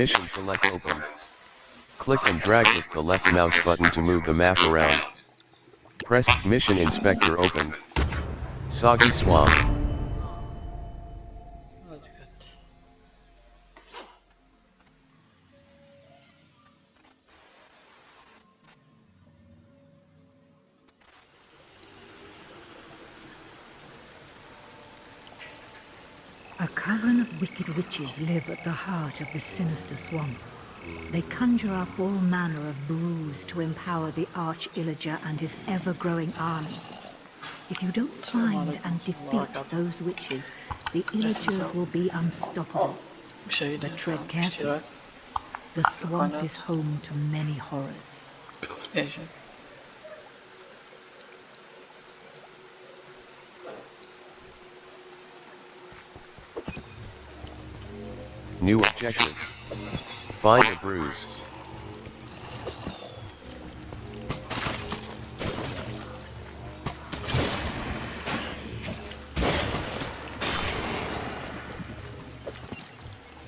Mission select open. Click and drag with the left mouse button to move the map around. Press Mission Inspector opened. Soggy Swamp. A coven of wicked witches live at the heart of the sinister swamp. They conjure up all manner of brews to empower the Arch Illager and his ever-growing army. If you don't find and defeat those witches, the Illagers will be unstoppable. But tread carefully. The swamp is home to many horrors. New objective. Find a bruise.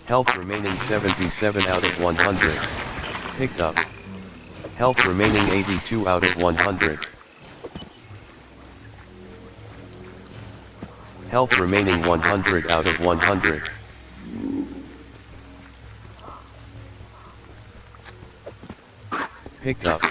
Health remaining 77 out of 100. Picked up. Health remaining 82 out of 100. Health remaining 100 out of 100. Picked up.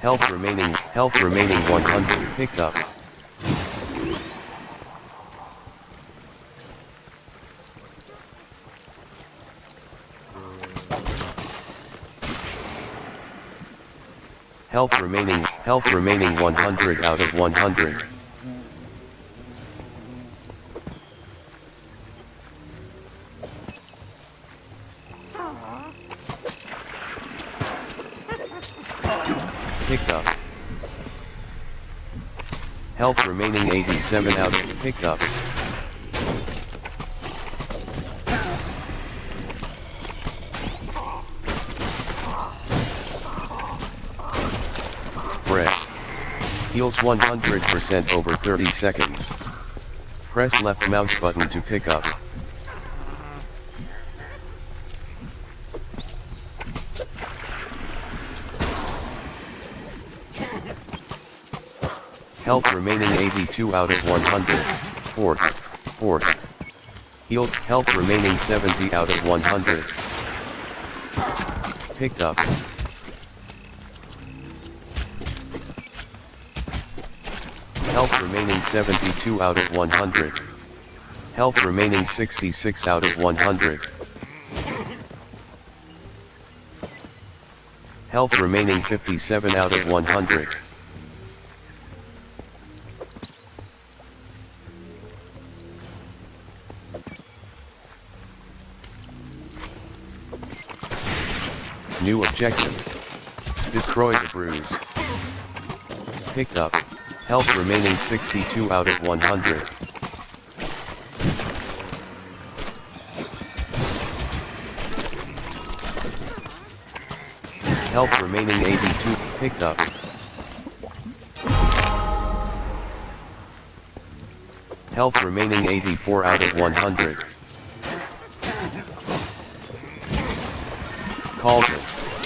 Health remaining, health remaining 100 picked up. Health remaining, health remaining 100 out of 100. Picked up. Health remaining 87 out of picked up. Heals 100% over 30 seconds. Press left mouse button to pick up. Health remaining 82 out of 100. Fourth. Fourth. Healed. Health remaining 70 out of 100. Picked up. Remaining 72 out of 100. Health remaining 66 out of 100. Health remaining 57 out of 100. New objective. Destroy the bruise. Picked up. Health remaining 62 out of 100. Health remaining 82, picked up. Health remaining 84 out of 100. Cauldron.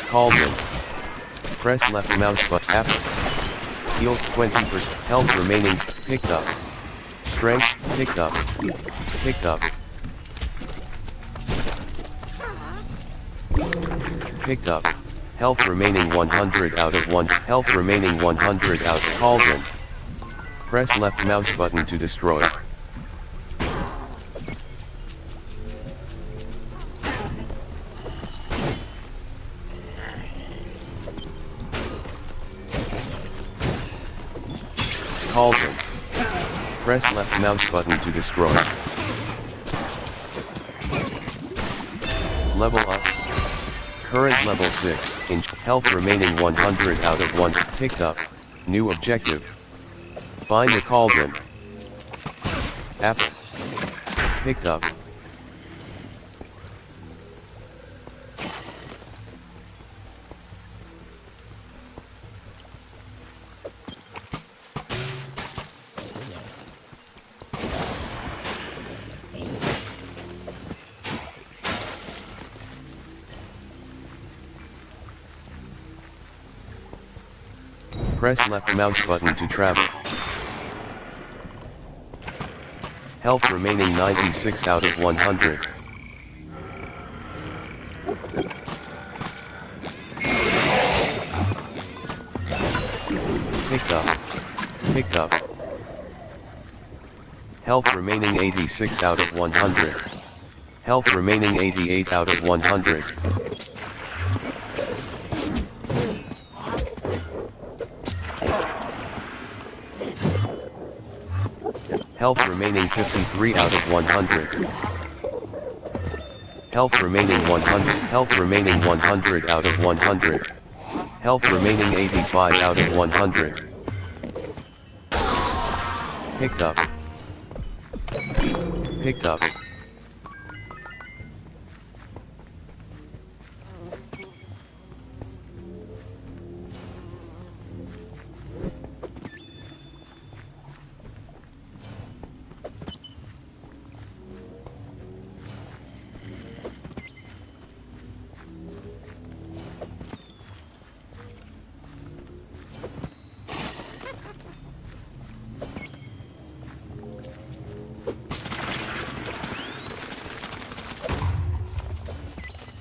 Cauldron. Press left mouse button. Heals 20%. Health remaining. Picked up. Strength. Picked up. Picked up. Picked up. Health remaining 100 out of 1. Health remaining 100 out. of Cauldron. Press left mouse button to destroy. Mouse button to destroy. Level up. Current level 6, inch, health remaining 100 out of 1, picked up, new objective. Find the cauldron. Apple. Picked up. Press left mouse button to travel. Health remaining 96 out of 100. Picked up. Picked up. Health remaining 86 out of 100. Health remaining 88 out of 100. Health remaining 53 out of 100. Health remaining 100. Health remaining 100 out of 100. Health remaining 85 out of 100. Picked up. Picked up.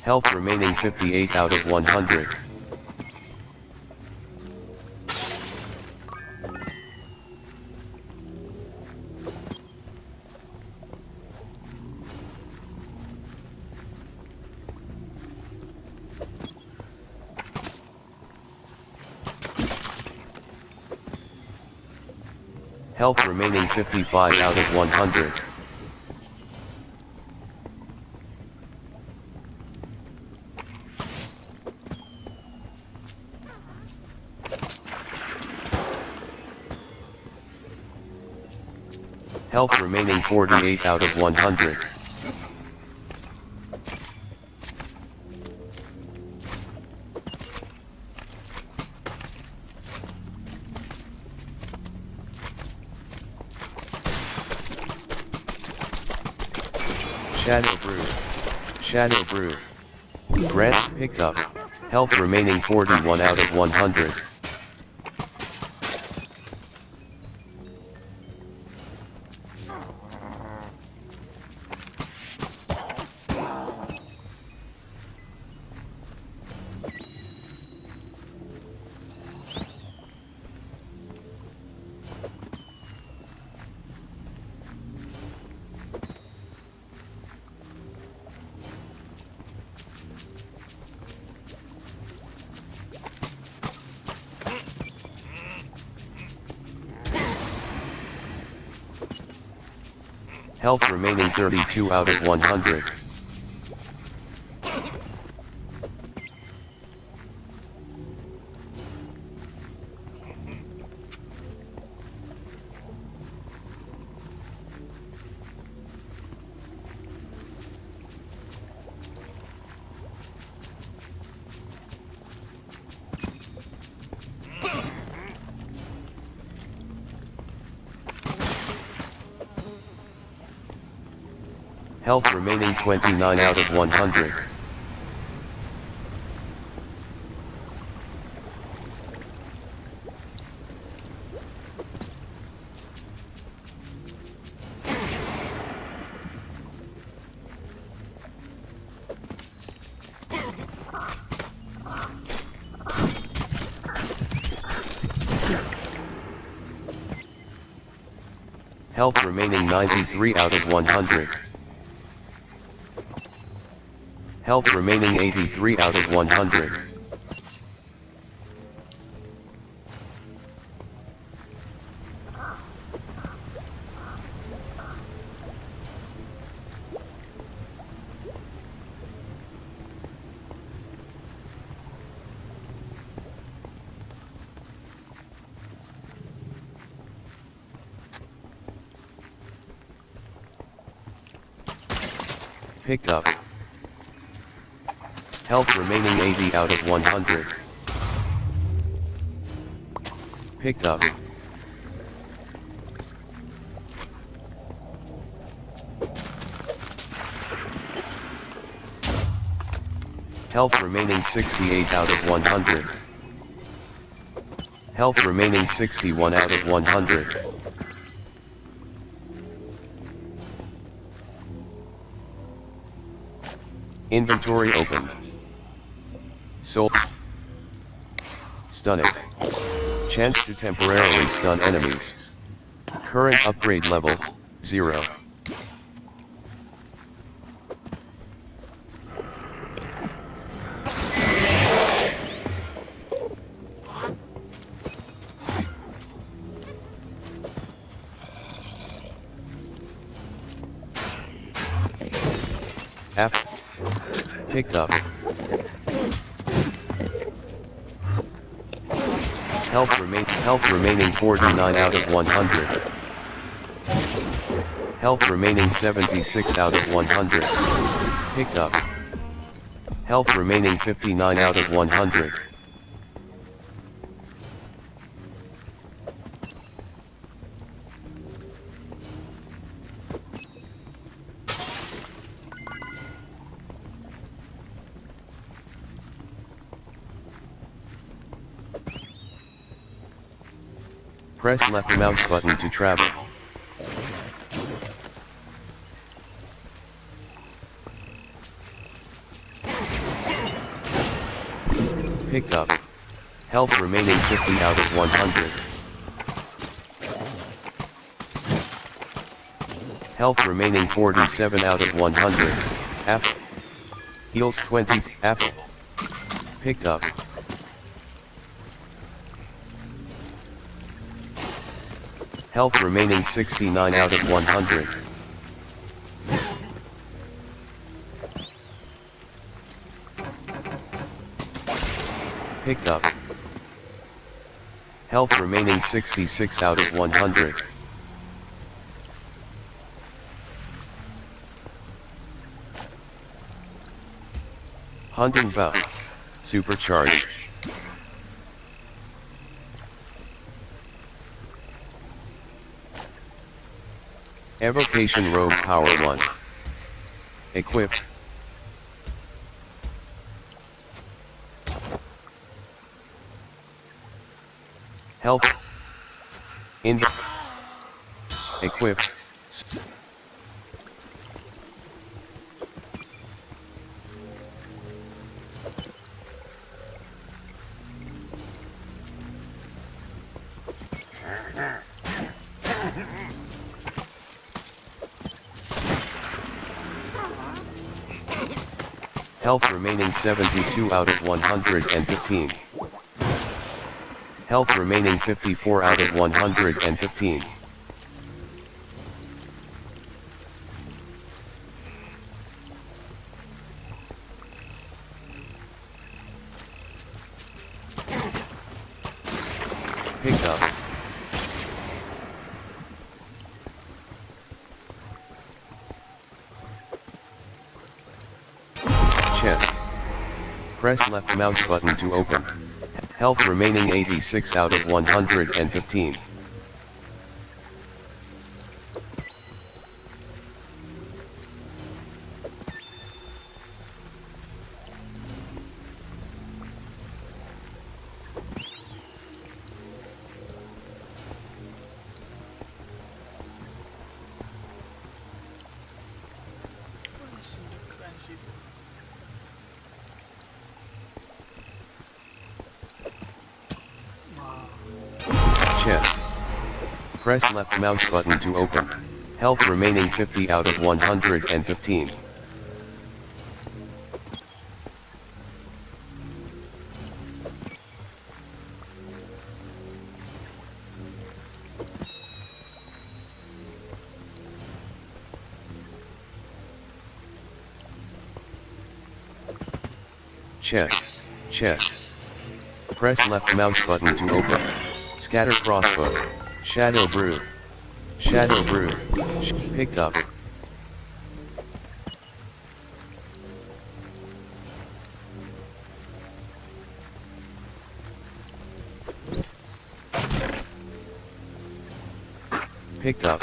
Health remaining 58 out of 100. Health remaining 55 out of 100. Health remaining 48 out of 100. Shadow Brew. Shadow Brew. Grant picked up. Health remaining 41 out of 100. Wow. Health remaining 32 out of 100. Health remaining 29 out of 100. Health remaining 93 out of 100. Health remaining 83 out of 100. Picked up. Health remaining 80 out of 100. Picked up. Health remaining 68 out of 100. Health remaining 61 out of 100. Inventory opened. Stunning. Chance to temporarily stun enemies. Current upgrade level, 0. App. Picked up. Health remain health remaining 49 out of 100. Health remaining 76 out of 100. Picked up. Health remaining 59 out of 100. Press left mouse button to travel. Picked up. Health remaining 50 out of 100. Health remaining 47 out of 100. Apple. Heals 20. Apple. Picked up. Health remaining 69 out of 100. Picked up. Health remaining 66 out of 100. Hunting buff. Supercharged. Evocation Robe Power 1. Equipped. Health. In. Equipped. Health remaining 72 out of 115. Health remaining 54 out of 115. Press left mouse button to open. Health remaining 86 out of 115. Mouse button to open. Health remaining 50 out of 115. Chest. Chest. Press left mouse button to open. Scatter crossbow. Shadow brew. Shadow brew. Sh- picked up. Picked up.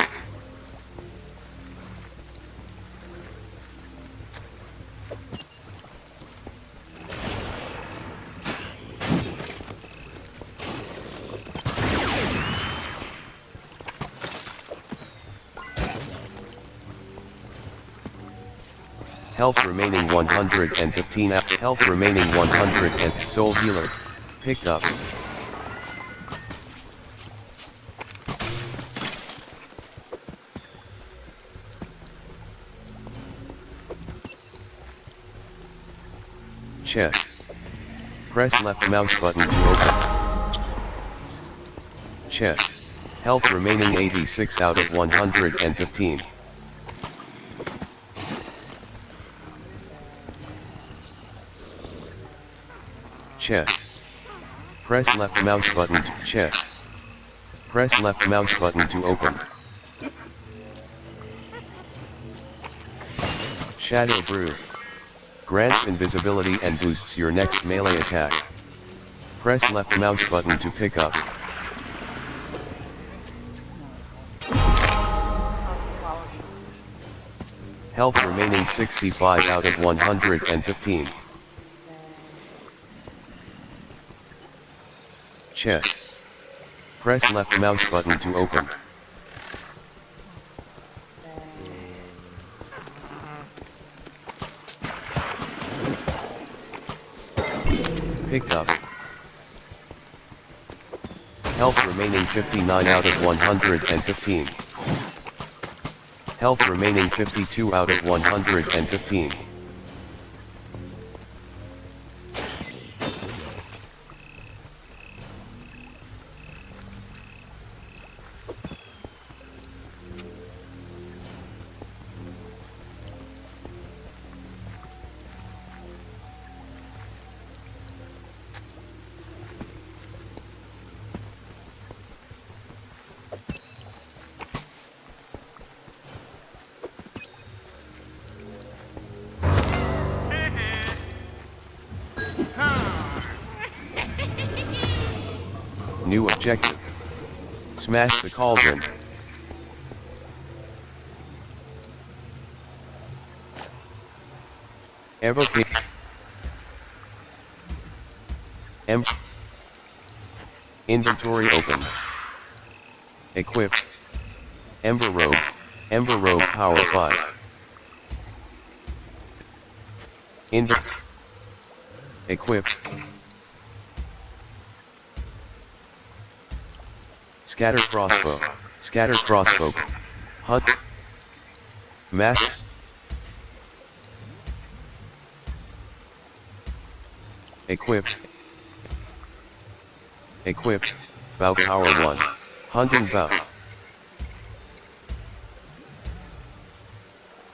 Health remaining 115 out. Health remaining 100 and Soul Healer. Picked up. Check. Press left mouse button to open. Check. Health remaining 86 out of 115. Check. Press left mouse button to check. Press left mouse button to open. Shadow Brew. Grants invisibility and boosts your next melee attack. Press left mouse button to pick up. Health remaining 65 out of 115. Check. Press left mouse button to open. Picked up. Health remaining 59 out of 115. Health remaining 52 out of 115. New objective. Smash the cauldron. Evocate. M. Inventory open. Equip. Ember Robe. Ember Robe Power 5. Inv. Equip. Scatter crossbow. Scatter crossbow. Hunt. Mass. Equipped. Equipped. Bow power 1. Hunting bow.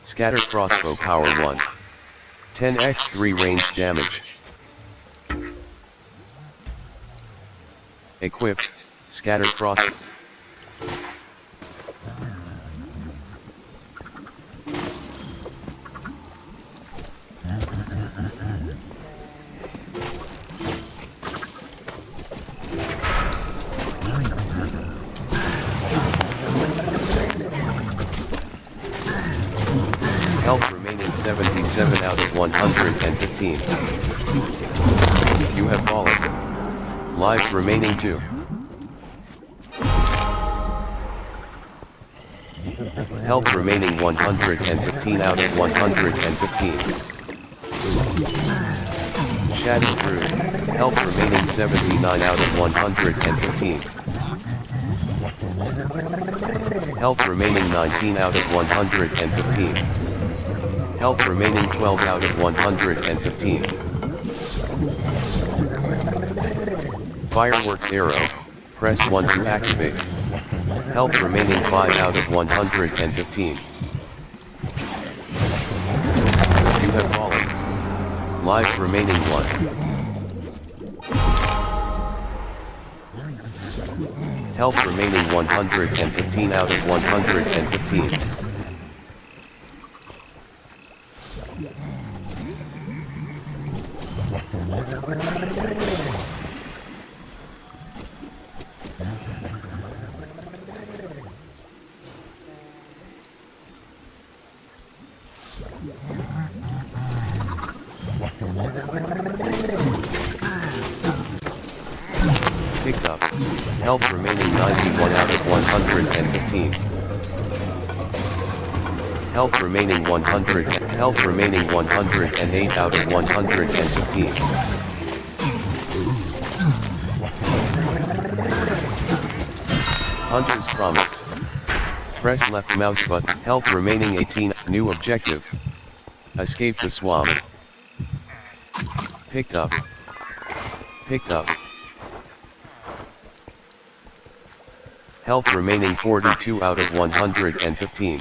Scatter crossbow power 1. 10x3 range damage. Equip. Scatter cross. Health remaining 77 out of 115. You have fallen. Lives remaining 2. Health remaining 115 out of 115. Shadow Brew. Health remaining 79 out of 115. Health remaining 19 out of 115. Health remaining 12 out of 115. Fireworks arrow. Press 1 to activate. Health remaining 5 out of 115. You have fallen. Lives remaining 1. Health remaining 115 out of 115. Health remaining 108 out of 115. Hunter's Promise. Press left mouse button, health remaining 18, new objective. Escape the swamp. Picked up. Picked up. Health remaining 42 out of 115.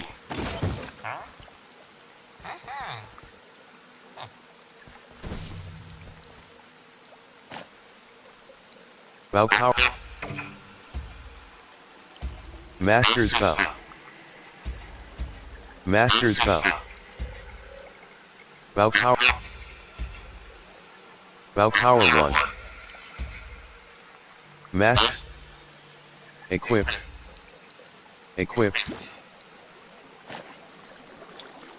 Bow power. Master's bow. Master's bow. Bow power. Bow power 1. Master. Equipped. Equipped.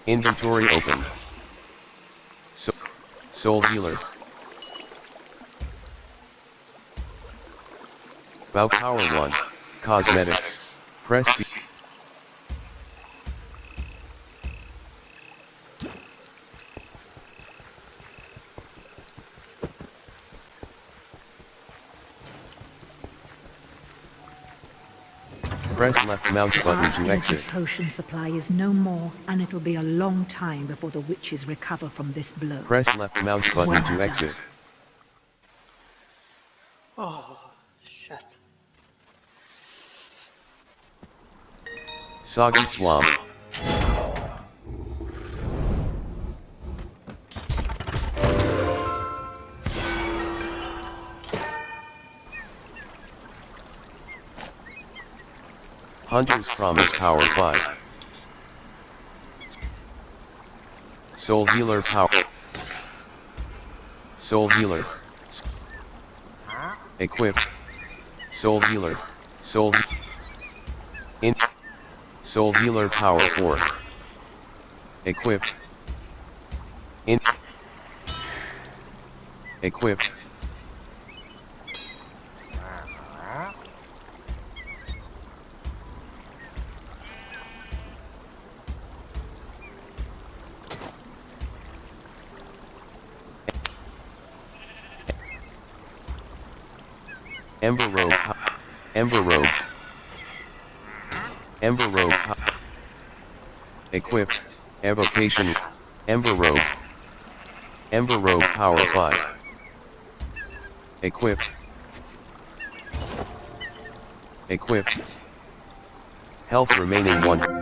Inventory open. So, soul healer. Bow power 1. Cosmetics. Press B. Press left mouse button to Arch Illager's exit. potion supply is no more, and it'll be a long time before the witches recover from this blow. Press left mouse button Well to done. exit. Oh, Soggy Swamp. Hunter's Promise Power 5. Soul Healer Power. Soul Healer. Equip. Soul Healer. Soul. In. Soul Healer Power 4. Equipped. In. Equipped. Ember Robe. Ember Robe. Ember Robe. Equipped. Evocation. Ember Robe. Ember Robe Power 5. Equipped. Equipped. Health remaining 1.